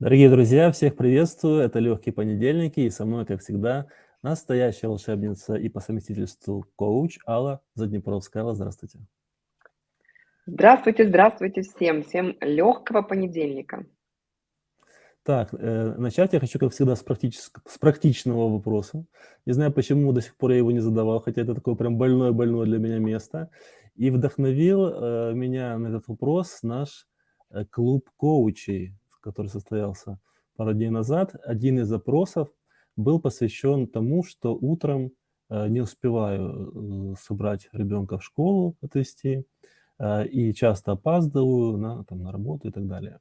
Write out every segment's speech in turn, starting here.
Дорогие друзья, всех приветствую. Это «Легкие понедельники» и со мной, как всегда, настоящая волшебница и по совместительству коуч Алла Заднепровская. Алла, здравствуйте. Здравствуйте, здравствуйте всем. Всем легкого понедельника. Так, э, начать я хочу, как всегда, с, практического, с практичного вопроса. Не знаю, почему до сих пор я его не задавал, хотя это такое прям больное-больное для меня место. И вдохновил э, меня на этот вопрос наш э, клуб коучей, который состоялся пару дней назад, один из запросов был посвящен тому, что утром э, не успеваю э, собрать ребенка в школу, отвезти, э, и часто опаздываю на, там, на работу и так далее.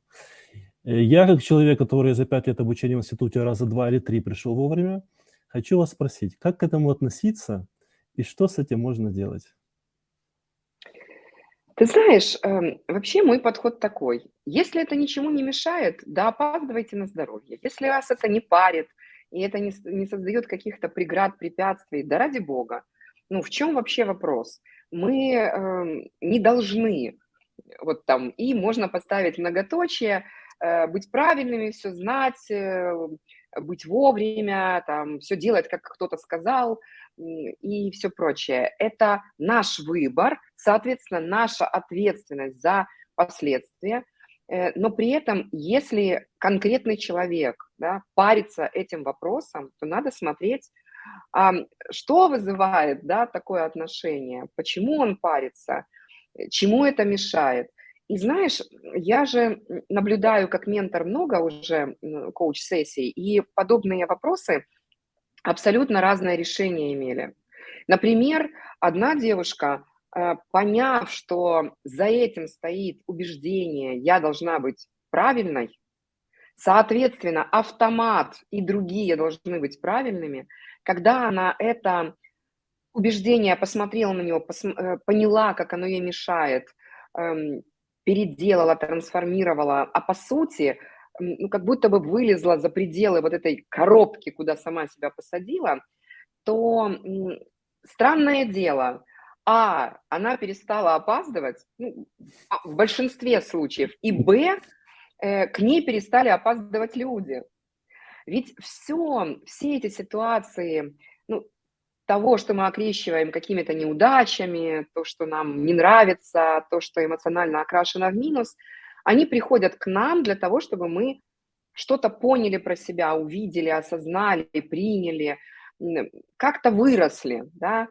Я, как человек, который за пять лет обучения в институте раза два или три пришел вовремя, хочу вас спросить, как к этому относиться и что с этим можно делать? Ты знаешь, эм, вообще мой подход такой. Если это ничему не мешает, да опаздывайте на здоровье. Если вас это не парит, и это не, не создает каких-то преград, препятствий, да ради бога. Ну, в чем вообще вопрос? Мы э, не должны, вот там, и можно поставить многоточие, э, быть правильными, все знать, э, быть вовремя, там, все делать, как кто-то сказал, и все прочее. Это наш выбор, соответственно, наша ответственность за последствия. Э, но при этом, если конкретный человек да, парится этим вопросом, то надо смотреть, что вызывает да, такое отношение, почему он парится, чему это мешает. И знаешь, я же наблюдаю как ментор много уже коуч-сессий, и подобные вопросы – абсолютно разное решение имели. Например, одна девушка, э, поняв, что за этим стоит убеждение «я должна быть правильной», соответственно, автомат и другие должны быть правильными, когда она это убеждение посмотрела на него, э, поняла, как оно ей мешает, эм, переделала, трансформировала, а по сути – ну, как будто бы вылезла за пределы вот этой коробки, куда сама себя посадила, то странное дело, а, она перестала опаздывать, ну, а, в большинстве случаев, и б, э, к ней перестали опаздывать люди. Ведь все, все эти ситуации, ну, того, что мы окрещиваем какими-то неудачами, то, что нам не нравится, то, что эмоционально окрашено в минус – они приходят к нам для того, чтобы мы что-то поняли про себя, увидели, осознали, приняли, как-то выросли, да,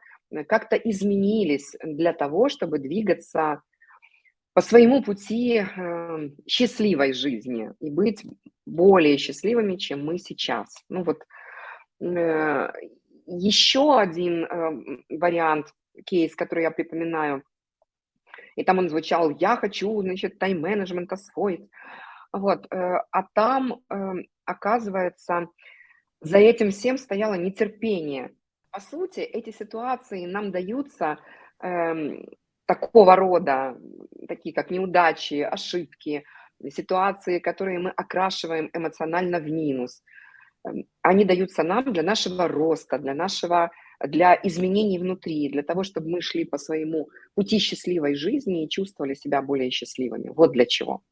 как-то изменились для того, чтобы двигаться по своему пути э, счастливой жизни и быть более счастливыми, чем мы сейчас. Ну вот э, еще один э, вариант, кейс, который я припоминаю, и там он звучал «я хочу, значит, тайм-менеджмент освоить». Вот, э, а там, эм, оказывается, за этим всем стояло нетерпение. По сути, эти ситуации нам даются эм, такого рода, такие как неудачи, ошибки, ситуации, которые мы окрашиваем эмоционально в минус. Эм, они даются нам для нашего роста, для нашего для изменений внутри, для того, чтобы мы шли по своему пути счастливой жизни и чувствовали себя более счастливыми. Вот для чего.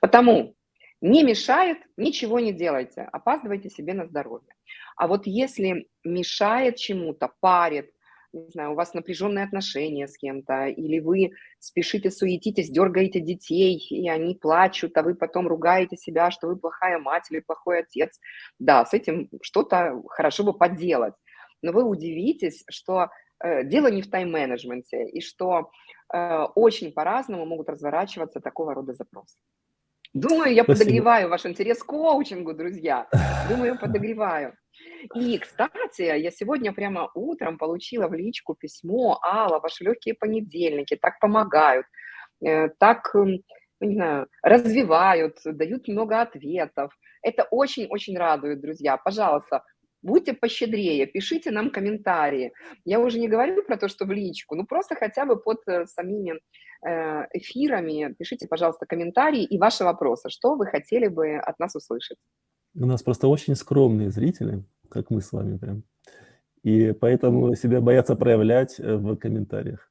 Потому не мешает, ничего не делайте, опаздывайте себе на здоровье. А вот если мешает чему-то, парит, не знаю, у вас напряженные отношения с кем-то, или вы спешите, суетитесь, дергаете детей, и они плачут, а вы потом ругаете себя, что вы плохая мать или плохой отец. Да, с этим что-то хорошо бы поделать но вы удивитесь, что э, дело не в тайм-менеджменте, и что э, очень по-разному могут разворачиваться такого рода запросы. Думаю, я Спасибо. подогреваю ваш интерес к коучингу, друзья. Думаю, подогреваю. И, кстати, я сегодня прямо утром получила в личку письмо «Алла, ваши легкие понедельники так помогают, э, так, не знаю, развивают, дают много ответов». Это очень-очень радует, друзья. Пожалуйста, Будьте пощедрее, пишите нам комментарии. Я уже не говорю про то, что в личку, ну просто хотя бы под э, самими э, эфирами пишите, пожалуйста, комментарии и ваши вопросы. Что вы хотели бы от нас услышать? У нас просто очень скромные зрители, как мы с вами прям. И поэтому себя боятся проявлять э, в комментариях.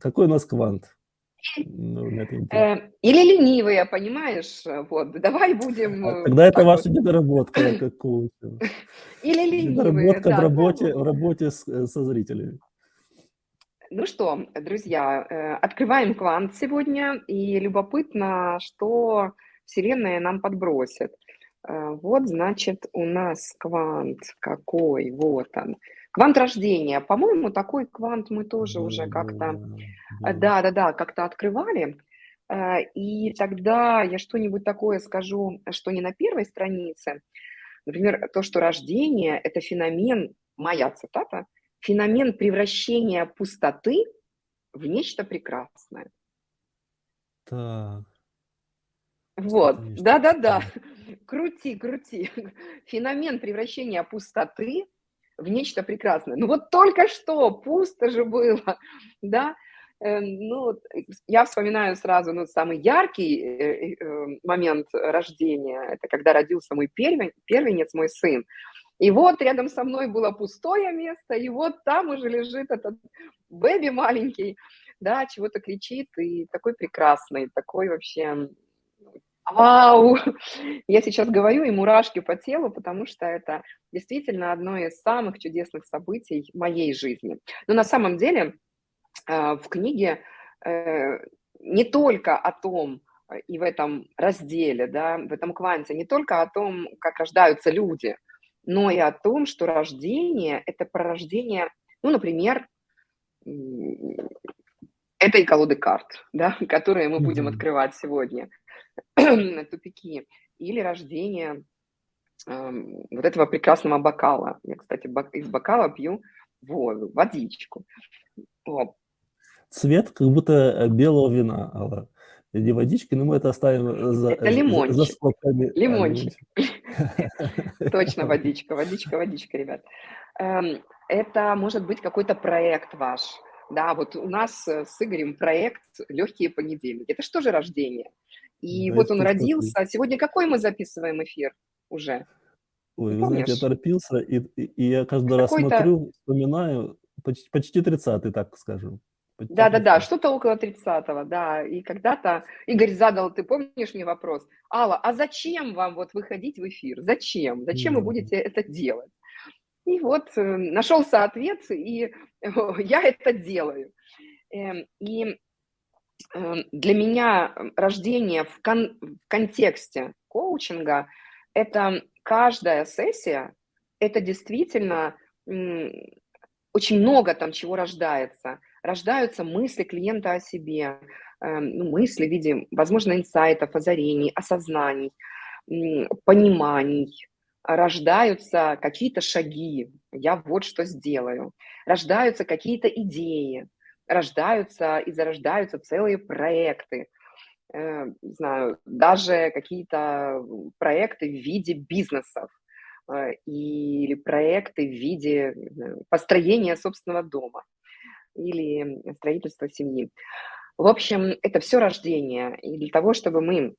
Какой у нас квант? Ну, это интересно. Э, или ленивые, понимаешь? Вот, давай будем... А э, тогда это ваша недоработка как коуча. Или ленивые, Недоработка в да. работе, в работе с, э, со зрителями. Ну что, друзья, э, открываем квант сегодня, и любопытно, что Вселенная нам подбросит. Э, Вот, значит, у нас квант какой, вот он. Квант рождения. По-моему, такой квант мы тоже уже как-то, э, да. да-да-да, как-то открывали. Э, И тогда я что-нибудь такое скажу, что не на первой странице. Например, то, что рождение– это феномен, моя цитата, феномен превращения пустоты в нечто прекрасное. Так, Вот, да-да-да. Крути, крути. Феномен превращения пустоты в нечто прекрасное. Ну вот только что пусто же было, да? Э, Ну, э, я вспоминаю сразу, ну, самый яркий э, э, момент рождения, это когда родился мой первен- первенец, мой сын. И вот рядом со мной было пустое место, и вот там уже лежит этот бэби маленький, да, чего-то кричит, и такой прекрасный, такой вообще, вау! Я сейчас говорю, и мурашки по телу, потому что это действительно одно из самых чудесных событий моей жизни. Но на самом деле э, в книге э, не только о том, э, и в этом разделе, да, в этом кванте, не только о том, как рождаются люди, но и о том, что рождение– это пророждение, ну, например, этой колоды карт, да, которые мы будем открывать сегодня, тупики, или рождение эм, вот этого прекрасного бокала. Я, кстати, из бокала пью воду, водичку. Вот. Цвет как будто э, белого вина, Алла. Не водички, но мы это оставим э, за, Это за- за лимончик. скобками. А, Лимончик. лимончик. Точно водичка, водичка, водичка, ребят. Эм, Это может быть какой-то проект ваш. Да, вот у нас э, с Игорем проект «Легкие понедельники». Это что же рождение? И Да, вот он родился. Сегодня какой мы записываем эфир уже? Ой, Не вы знаете, я помнишь? торопился, и, и- и я каждый раз смотрю, вспоминаю, почти, почти 30-й, так скажем. Да-да-да, 30-й. что-то около 30-го, да. И когда-то Игорь задал, ты помнишь мне вопрос, Алла, а зачем вам вот выходить в эфир? Зачем? Зачем вы Мгм. будете это делать? И вот э, нашелся ответ, и я это делаю. Эм, И для меня м, рождение в, кон- в контексте коучинга – это каждая сессия, это действительно очень много там чего рождается. Рождаются мысли клиента о себе, эм, ну, мысли в виде, возможно, инсайтов, озарений, осознаний, пониманий. Рождаются какие-то шаги, я вот что сделаю. Рождаются какие-то идеи, рождаются и зарождаются целые проекты. Э, не знаю, даже какие-то проекты в виде бизнесов э, или проекты в виде построения собственного дома или строительства семьи. В общем, это все рождение. И для того, чтобы мы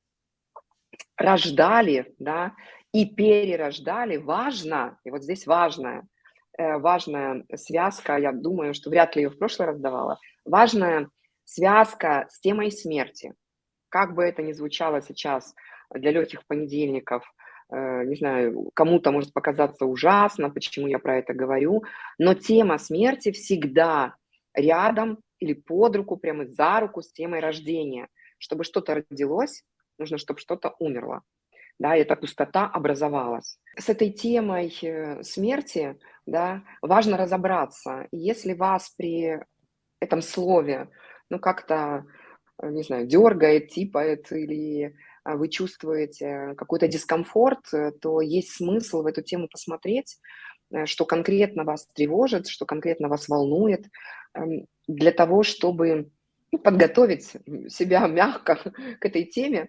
рождали, да, и перерождали, важно, и вот здесь важная, э, важная связка, я думаю, что вряд ли ее в прошлый раз давала, важная связка с темой смерти. Как бы это ни звучало сейчас для легких понедельников, э, не знаю, кому-то может показаться ужасно, почему я про это говорю, но тема смерти всегда рядом или под руку, прямо за руку с темой рождения. Чтобы что-то родилось, нужно, чтобы что-то умерло. Да, эта пустота образовалась. С этой темой э, смерти да, важно разобраться. Если вас при этом слове ну, как-то, э, не знаю, дергает, типает, или а, вы чувствуете какой-то дискомфорт, э, то есть смысл в эту тему посмотреть, э, что конкретно вас тревожит, что конкретно вас волнует, эм, для того, чтобы ну, подготовить себя мягко к этой теме, э,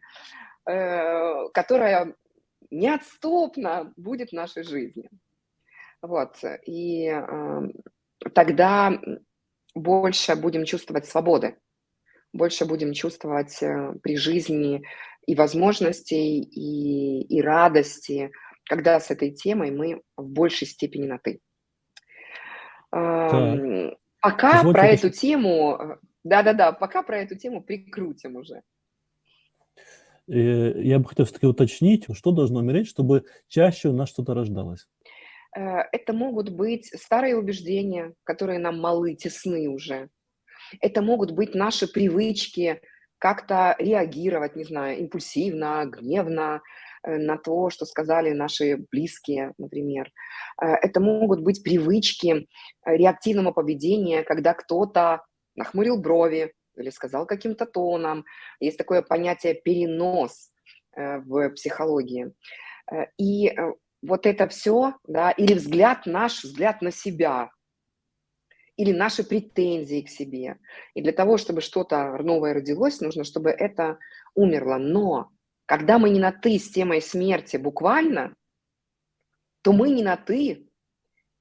которая неотступно будет в нашей жизни. Вот. И э, тогда больше будем чувствовать свободы, больше будем чувствовать э, при жизни и возможностей, и, и радости, когда с этой темой мы в большей степени на «ты». Так, Эм, Пока позвольте про эту тему, э, Да-да-да, пока про эту тему прикрутим уже. Э, я бы хотел все-таки уточнить, что должно умереть, чтобы чаще у нас что-то рождалось? Э, это могут быть старые убеждения, которые нам малы, тесны уже. Это могут быть наши привычки как-то реагировать, не знаю, импульсивно, гневно э, на то, что сказали наши близкие, например. Это могут быть привычки реактивного поведения, когда кто-то нахмурил брови, или сказал каким-то тоном. Есть такое понятие перенос э, в психологии. Э, и э, вот это все, да, или взгляд наш, взгляд на себя, или наши претензии к себе. И для того, чтобы что-то новое родилось, нужно, чтобы это умерло. Но когда мы не на «ты» с темой смерти буквально, то мы не на «ты».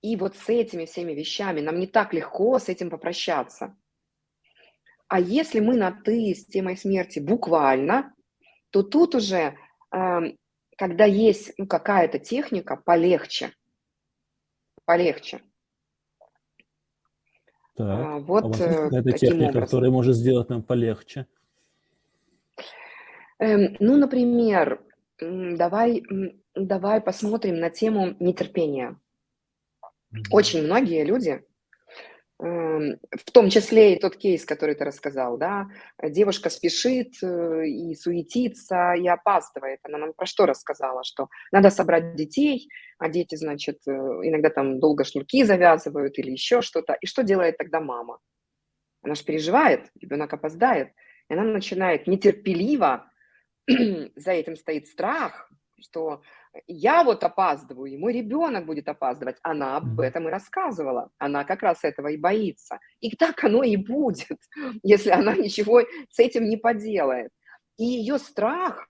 И вот с этими всеми вещами нам не так легко с этим попрощаться. А если мы на «ты» с темой смерти буквально, то тут уже, эм, когда есть ну, какая-то техника, полегче. Полегче. Так, а, вот а у вас есть э, какая-то техника, образом. которая может сделать нам полегче? Эм, ну, например, давай, давай посмотрим на тему нетерпения. Очень многие люди в том числе и тот кейс, который ты рассказал, да, девушка спешит э, и суетится, и опаздывает. Она нам про что рассказала? Что надо собрать детей, а дети, значит, э, иногда там долго шнурки завязывают или еще что-то. И что делает тогда мама? Она же переживает, ребенок опоздает, и она начинает нетерпеливо, за этим стоит страх, что я вот опаздываю, и мой ребенок будет опаздывать. Она об этом и рассказывала. Она как раз этого и боится. И так оно и будет, если она ничего с этим не поделает. И ее страх,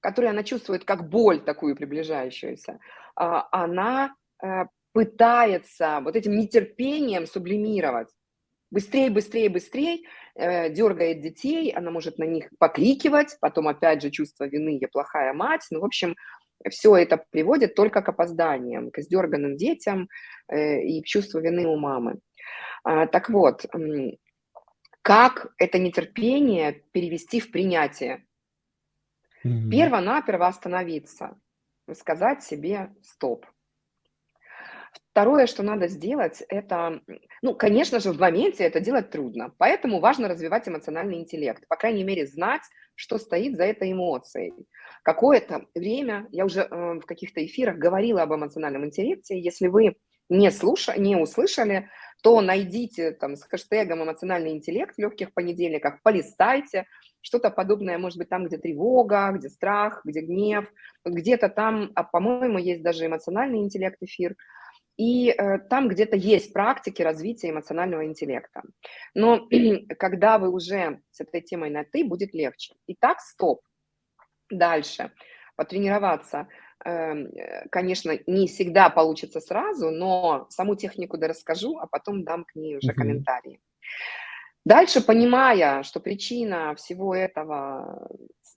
который она чувствует как боль такую приближающуюся, а, она э, пытается вот этим нетерпением сублимировать. Быстрее, быстрее, быстрее, э, дергает детей, она может на них покрикивать, потом опять же чувство вины, я плохая мать. Ну, в общем, все это приводит только к опозданиям, к издерганным детям э, и к чувству вины у мамы. А, так вот, как это нетерпение перевести в принятие? Mm-hmm. Перво-наперво остановиться, сказать себе «стоп». Второе, что надо сделать, это, ну, конечно же, в моменте это делать трудно, поэтому важно развивать эмоциональный интеллект, по крайней мере, знать, что стоит за этой эмоцией. Какое-то время, я уже э, в каких-то эфирах говорила об эмоциональном интеллекте, если вы не, слушали, не услышали, то найдите там с хэштегом «эмоциональный интеллект» в легких понедельниках, полистайте, что-то подобное, может быть, там, где тревога, где страх, где гнев, где-то там, а, по-моему, есть даже эмоциональный интеллект эфир – и э, там где-то есть практики развития эмоционального интеллекта. Но когда вы уже с этой темой на «ты», будет легче. Итак, стоп. Дальше. Потренироваться, эм, э, конечно, не всегда получится сразу, но саму технику да расскажу, а потом дам к ней уже uh-huh. комментарии. Дальше, понимая, что причина всего этого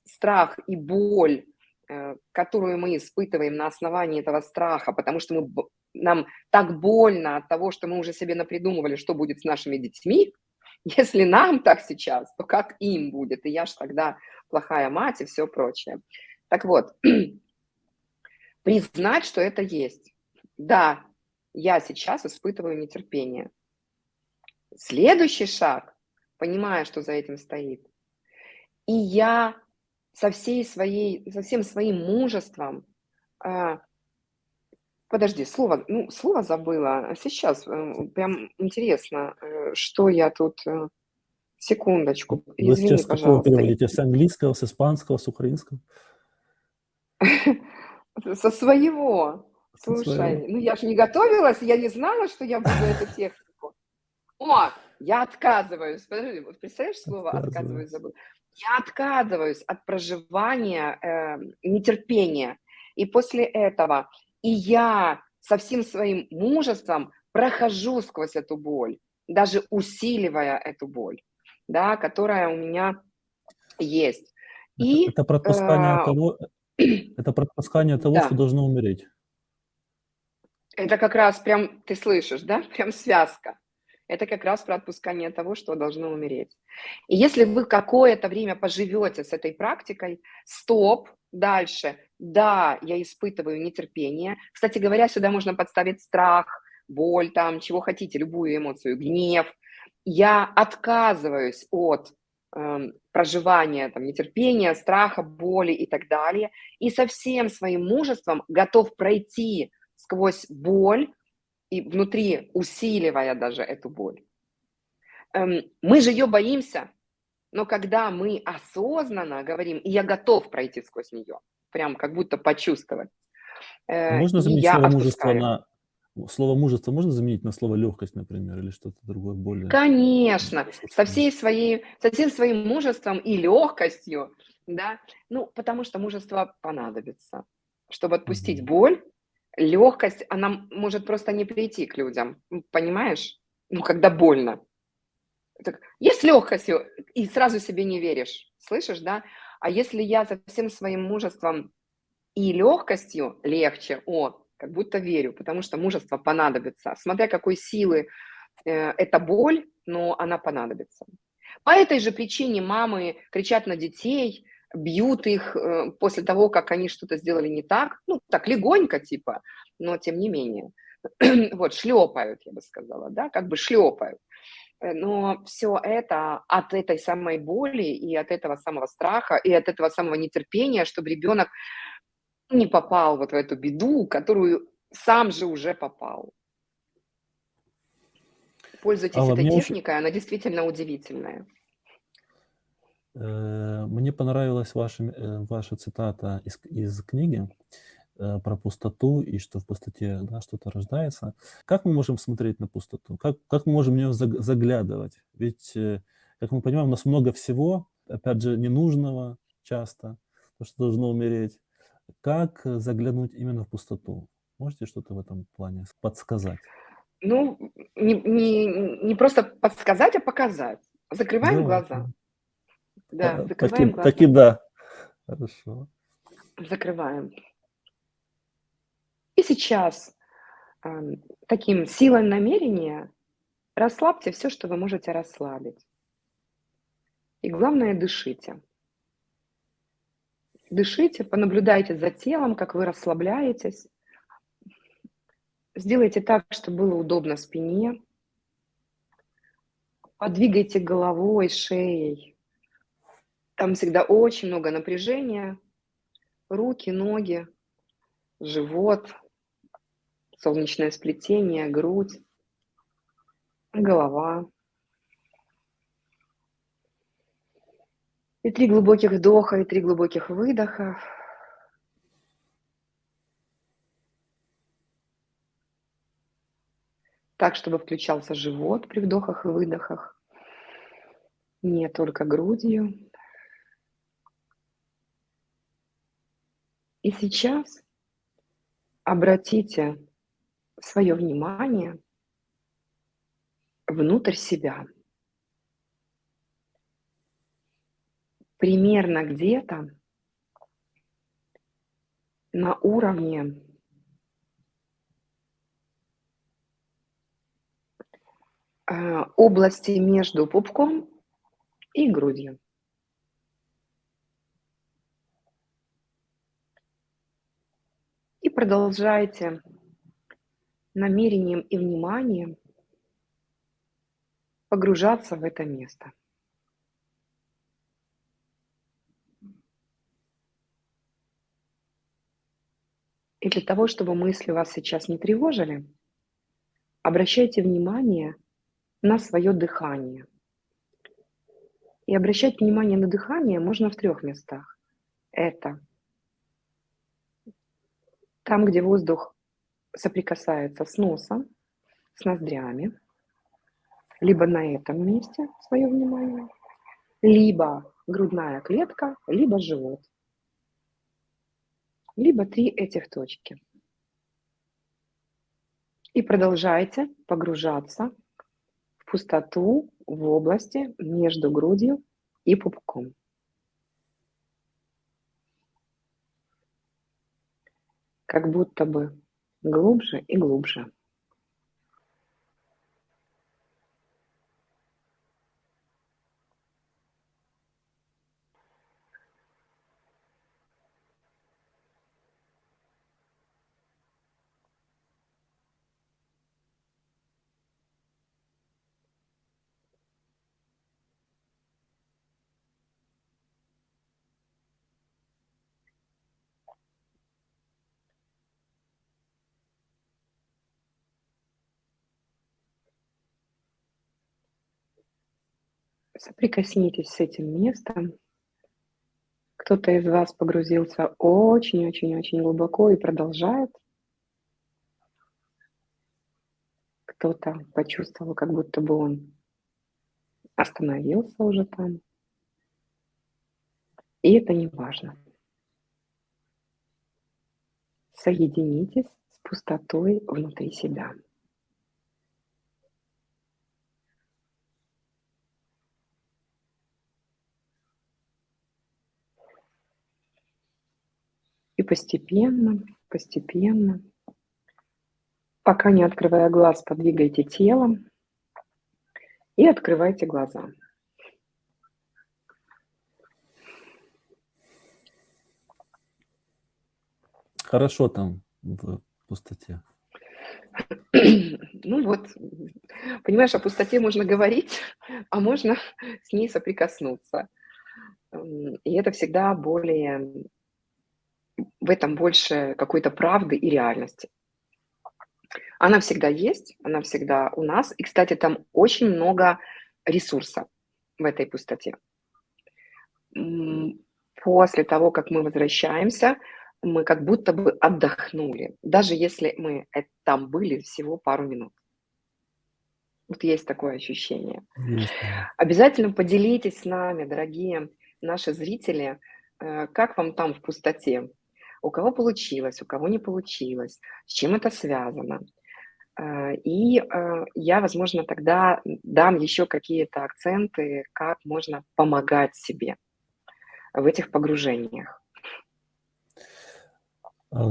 страх и боль, э, которую мы испытываем на основании этого страха, потому что мы нам так больно от того, что мы уже себе напридумывали, что будет с нашими детьми, если нам так сейчас, то как им будет? И я же тогда плохая мать и все прочее. Так вот, признать, что это есть. Да, я сейчас испытываю нетерпение. Следующий шаг, понимая, что за этим стоит, и я со, всей своей, со всем своим мужеством а, Подожди, слово, ну, слово забыла. Сейчас э, прям интересно, э, что я тут... Э, секундочку, Вы извини, сейчас пожалуйста. переводите? С английского, с испанского, с украинского? Со своего. Слушай, ну я же не готовилась, я не знала, что я буду эту технику. О, я отказываюсь. Подожди, вот представляешь слово «отказываюсь» забыл? Я отказываюсь от проживания э, нетерпения. И после этого и я со всем своим мужеством прохожу сквозь эту боль, даже усиливая эту боль, да, которая у меня есть. И, это, это пропускание э, того, это пропускание того, да. что должно умереть. Это как раз прям, ты слышишь, да, прям связка. Это как раз про отпускание того, что должно умереть. И если вы какое-то время поживете с этой практикой, стоп, дальше, да, я испытываю нетерпение. Кстати говоря, сюда можно подставить страх, боль, там, чего хотите, любую эмоцию, гнев. Я отказываюсь от э, проживания там, нетерпения, страха, боли и так далее, и со всем своим мужеством готов пройти сквозь боль, и внутри усиливая даже эту боль. Эм, мы же ее боимся, но когда мы осознанно говорим, и я готов пройти сквозь нее, прям как будто почувствовать. Э, можно заменить слово мужество на слово мужество можно заменить на слово легкость, например, или что-то другое более? Конечно, со всей своей, со всем своим мужеством и легкостью, да, ну, потому что мужество понадобится, чтобы отпустить mm-hmm. боль, легкость, она может просто не прийти к людям, понимаешь? Ну, когда больно. Так, есть легкостью, и сразу себе не веришь, слышишь, да? А если я со всем своим мужеством и легкостью легче, о, как будто верю, потому что мужество понадобится. Смотря какой силы э, эта боль, но она понадобится. По этой же причине мамы кричат на детей, бьют их э, после того, как они что-то сделали не так, ну, так легонько типа, но тем не менее. вот, шлепают, я бы сказала, да, как бы шлепают. Э, но все это от этой самой боли и от этого самого страха и от этого самого нетерпения, чтобы ребенок не попал вот в эту беду, которую сам же уже попал. Пользуйтесь Алла, этой техникой, очень... она действительно удивительная. Э, мне понравилась ваша, э, ваша цитата из, из книги про пустоту и что в пустоте да, что-то рождается. Как мы можем смотреть на пустоту? Как, как мы можем в нее заглядывать? Ведь, как мы понимаем, у нас много всего, опять же, ненужного часто, то, что должно умереть. Как заглянуть именно в пустоту? Можете что-то в этом плане подсказать? Ну, не, не, не просто подсказать, а показать. Закрываем да. глаза. Да, а, закрываем таки, глаза. Таки да. Хорошо. Закрываем. И сейчас э, таким силой намерения расслабьте все, что вы можете расслабить. И главное, дышите. Дышите, понаблюдайте за телом, как вы расслабляетесь. Сделайте так, чтобы было удобно спине. Подвигайте головой, шеей. Там всегда очень много напряжения. Руки, ноги, живот, солнечное сплетение, грудь, голова. И три глубоких вдоха, и три глубоких выдоха. Так, чтобы включался живот при вдохах и выдохах. Не только грудью. И сейчас обратите свое внимание внутрь себя – примерно где-то на уровне э, области между пупком и грудью. И продолжайте намерением и вниманием погружаться в это место. И для того, чтобы мысли вас сейчас не тревожили, обращайте внимание на свое дыхание. И обращать внимание на дыхание можно в трех местах. Это там, где воздух соприкасается с носом, с ноздрями, либо на этом месте свое внимание, либо грудная клетка, либо живот либо три этих точки. И продолжайте погружаться в пустоту в области между грудью и пупком. Как будто бы глубже и глубже. Соприкоснитесь с этим местом. Кто-то из вас погрузился очень-очень-очень глубоко и продолжает. Кто-то почувствовал, как будто бы он остановился уже там. И это не важно. Соединитесь с пустотой внутри себя. Постепенно, постепенно, пока не открывая глаз, подвигайте телом и открывайте глаза. Хорошо там в пустоте. Ну вот, понимаешь, о пустоте можно говорить, а можно с ней соприкоснуться. И это всегда более, в этом больше какой-то правды и реальности. Она всегда есть, она всегда у нас. И, кстати, там очень много ресурса в этой пустоте. После того, как мы возвращаемся, мы как будто бы отдохнули, даже если мы там были всего пару минут. Вот есть такое ощущение. Есть. Обязательно поделитесь с нами, дорогие наши зрители, э, как вам там в пустоте, у кого получилось, у кого не получилось, с чем это связано. Э, и э, я, возможно, тогда дам еще какие-то акценты, как можно помогать себе в этих погружениях.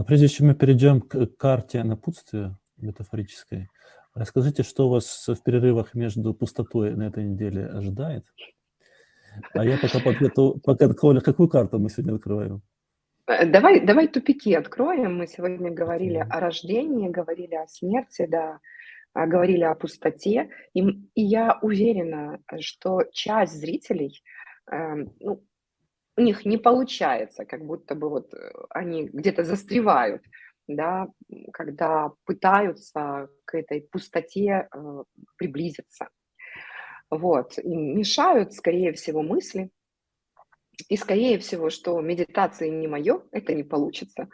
Прежде чем мы перейдем к карте напутствия метафорической, расскажите, что вас в перерывах между пустотой на этой неделе ожидает? А я пока подготовлю, пока, Коля, какую карту мы сегодня открываем? Э, давай, давай тупики откроем. Мы сегодня говорили о рождении, говорили о смерти, да, а, говорили о пустоте. И, и я уверена, что часть зрителей, э, ну, у них не получается, как будто бы вот э, они где-то застревают, да, когда пытаются к этой пустоте э, приблизиться. Вот, им мешают, скорее всего, мысли, и скорее всего, что медитация не мое, это не получится.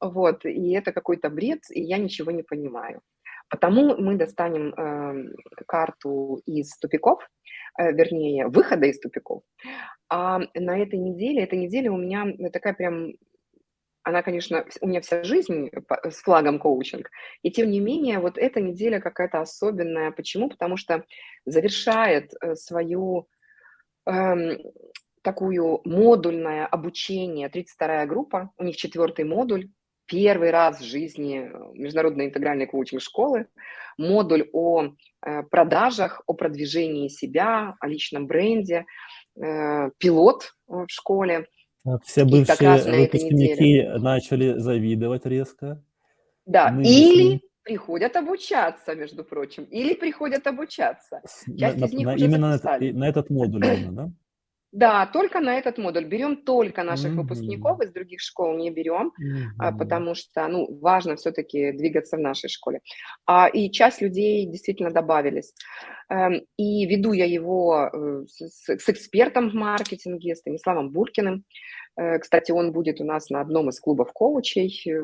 Вот, и это какой-то бред, и я ничего не понимаю. Потому мы достанем э, карту из тупиков, э, вернее, выхода из тупиков. А на этой неделе, эта неделя у меня такая прям, она, конечно, у меня вся жизнь с флагом коучинг, и тем не менее, вот эта неделя какая-то особенная. Почему? Потому что завершает э, свою э, такую модульное обучение, 32-я группа, у них четвертый модуль, первый раз в жизни э, международной интегральной коучинг школы, модуль о э, продажах, о продвижении себя, о личном бренде, э, пилот в школе. Все бывшие выпускники начали завидовать резко. Да, Мы или приходят обучаться, между прочим, или приходят обучаться. Часть на, из них на, уже именно на, на этот модуль, да? Да, только на этот модуль. Берем только наших mm-hmm. выпускников, из других школ не берем, mm-hmm. потому что, ну, важно все-таки двигаться в нашей школе. А, и часть людей действительно добавились. Эм, и веду я его э, с, с экспертом в маркетинге, Станиславом Буркиным. Э, кстати, он будет у нас на одном из клубов коучей э,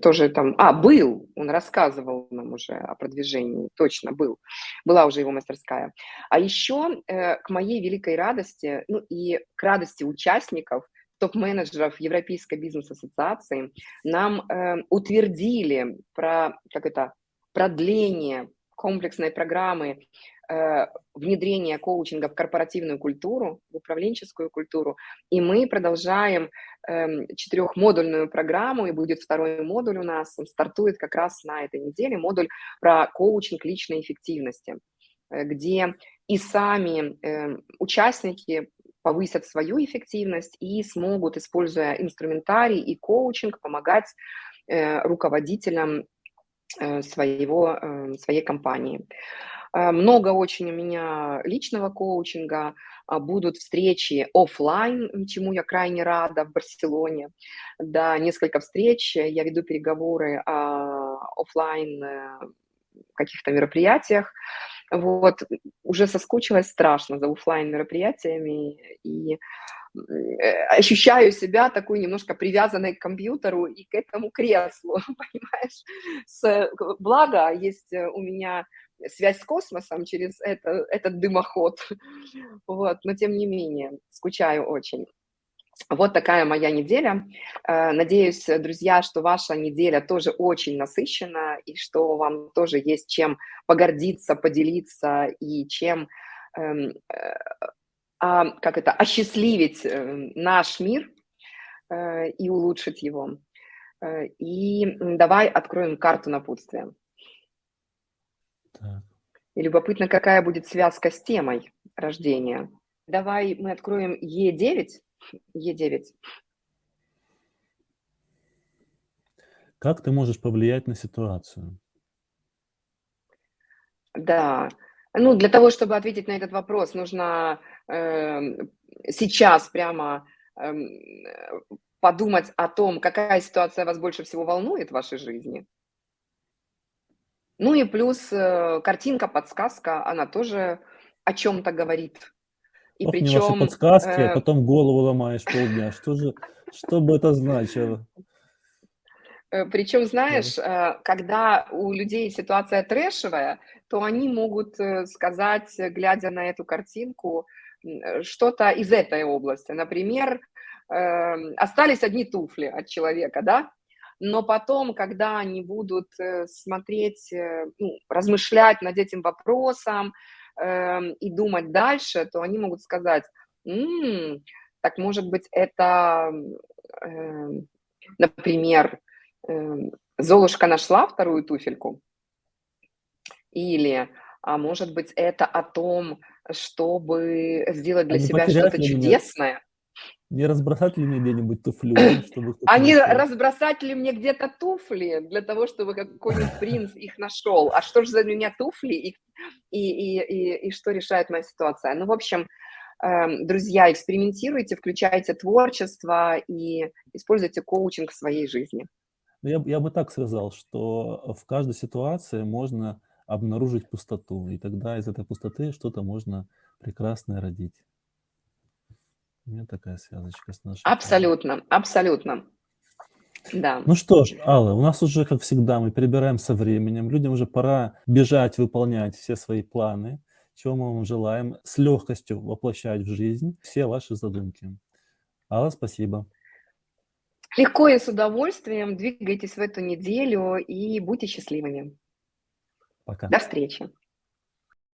тоже там, а, был, он рассказывал нам уже о продвижении, точно был, была уже его мастерская. А еще э, к моей великой радости, ну и к радости участников, топ-менеджеров Европейской бизнес-ассоциации, нам э, утвердили про, как это, продление комплексной программы внедрение коучинга в корпоративную культуру, в управленческую культуру. И мы продолжаем э, четырехмодульную программу, и будет второй модуль у нас, он стартует как раз на этой неделе, модуль про коучинг личной эффективности, э, где и сами э, участники повысят свою эффективность и смогут, используя инструментарий и коучинг, помогать э, руководителям э, своего, э, своей компании. Э, много очень у меня личного коучинга, а, будут встречи офлайн, чему я крайне рада в Барселоне. Да, несколько встреч, я веду переговоры о офлайн э, каких-то мероприятиях. Вот, уже соскучилась страшно за оффлайн мероприятиями и э, ощущаю себя такой немножко привязанной к компьютеру и к этому креслу, понимаешь? С, благо, есть у меня связь с космосом через это, этот дымоход, вот, но тем не менее, скучаю очень. Вот такая моя неделя. Э, надеюсь, друзья, что ваша неделя тоже очень насыщена, и что вам тоже есть чем погордиться, поделиться, и чем, эм, э, а, как это, осчастливить э, наш мир и улучшить его. И давай откроем карту напутствия. Так. И любопытно, какая будет связка с темой рождения. Давай мы откроем Е9, Е9. Как ты можешь повлиять на ситуацию? Да. Ну, для того, чтобы ответить на этот вопрос, нужно э, сейчас прямо э, подумать о том, какая ситуация вас больше всего волнует в вашей жизни. Ну и плюс э, картинка, подсказка, она тоже о чем-то говорит. И Ох, причем... ваши подсказки, а э... потом голову ломаешь полдня. Что же, что бы это значило? Э, причем, знаешь, да. Когда у людей ситуация трэшевая, то они могут сказать, глядя на эту картинку, что-то из этой области. Например, эм, остались одни туфли от человека, да? Но потом, когда они будут смотреть, ну, размышлять над этим вопросом, э, и думать дальше, то они могут сказать, м-м, так может быть это, э, например, э, Золушка нашла вторую туфельку? Или, а может быть это о том, чтобы сделать для а себя что-то чудесное? Не разбросать ли мне где-нибудь туфлю? Чтобы а не разбросать ли мне где-то туфли для того, чтобы какой-нибудь принц их нашел? А что же за меня туфли и, и, и, и, и что решает моя ситуация? Ну, в общем, эм, друзья, экспериментируйте, включайте творчество и используйте коучинг в своей жизни. Ну, я, я бы так сказал, что в каждой ситуации можно обнаружить пустоту, и тогда из этой пустоты что-то можно прекрасное родить. У меня такая связочка с нашей. Абсолютно, абсолютно. Да. Ну что ж, Алла, у нас уже, как всегда, мы перебираем со временем. Людям уже пора бежать, выполнять все свои планы, чего мы вам желаем, с легкостью воплощать в жизнь все ваши задумки. Алла, спасибо. Легко и с удовольствием двигайтесь в эту неделю и будьте счастливыми. Пока. До встречи.